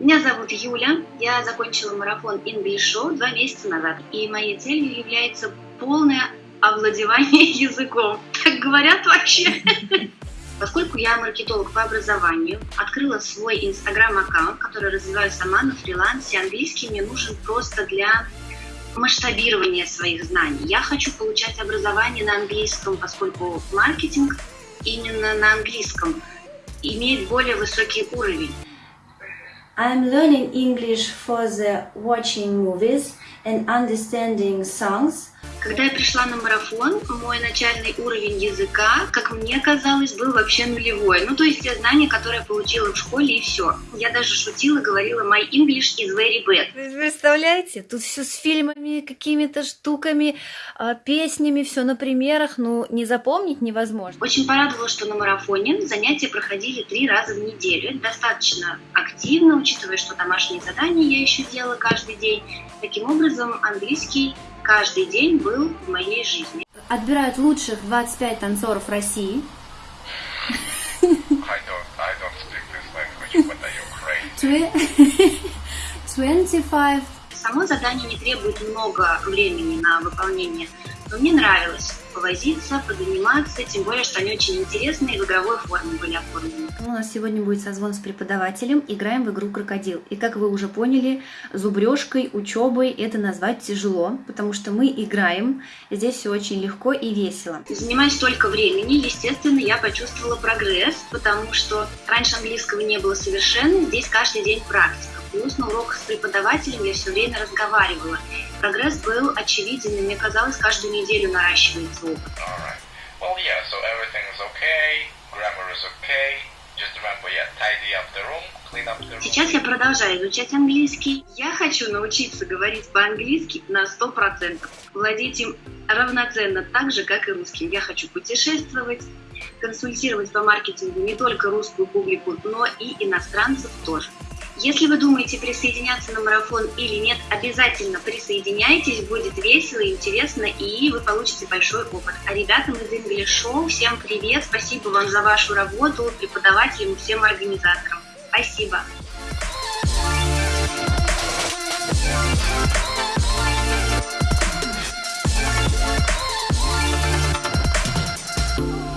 Меня зовут Юля, я закончила марафон English Show два месяца назад, и моей целью является полное овладевание языком. Так говорят вообще? Поскольку я маркетолог по образованию, открыла свой инстаграм-аккаунт, который развиваю сама на фрилансе. Английский мне нужен просто для масштабирования своих знаний. Я хочу получать образование на английском, поскольку маркетинг именно на английском имеет более высокий уровень. I'm learning English for the watching movies and understanding songs. Когда я пришла на марафон, мой начальный уровень языка, как мне казалось, был вообще нулевой. Ну, то есть те знания, которые я получила в школе, и все. Я даже шутила, говорила, my English is very bad. Вы представляете, тут все с фильмами, какими-то штуками, а, песнями, все на примерах, ну, не запомнить невозможно. Очень порадовало, что на марафоне занятия проходили три раза в неделю. Это достаточно активно, учитывая, что домашние задания я еще делала каждый день. Таким образом, английский каждый день был в моей жизни. Отбирают лучших 25 танцоров России. I don't, I don't speak this language, but are you crazy? 25 Само задание не требует много времени на выполнение, но мне нравилось повозиться, позаниматься, тем более, что они очень интересные и в игровой форме были оформлены. У нас сегодня будет созвон с преподавателем. Играем в игру «Крокодил». И как вы уже поняли, зубрежкой, учебой это назвать тяжело, потому что мы играем. Здесь все очень легко и весело. Занимаясь столько времени, естественно, я почувствовала прогресс, потому что раньше английского не было совершенно, здесь каждый день практика. Плюс на уроках с преподавателем я все время разговаривала. Прогресс был очевиден, и мне казалось, каждую неделю наращивается опыт. Well, yeah, so okay, okay. Remember, yeah, room. Сейчас я продолжаю изучать английский. Я хочу научиться говорить по-английски на 100%. Владеть им равноценно так же, как и русским. Я хочу путешествовать, консультировать по маркетингу не только русскую публику, но и иностранцев тоже. Если вы думаете присоединяться на марафон или нет, обязательно присоединяйтесь, будет весело, интересно и вы получите большой опыт. А ребятам из English Show всем привет, спасибо вам за вашу работу, преподавателям всем организаторам. Спасибо.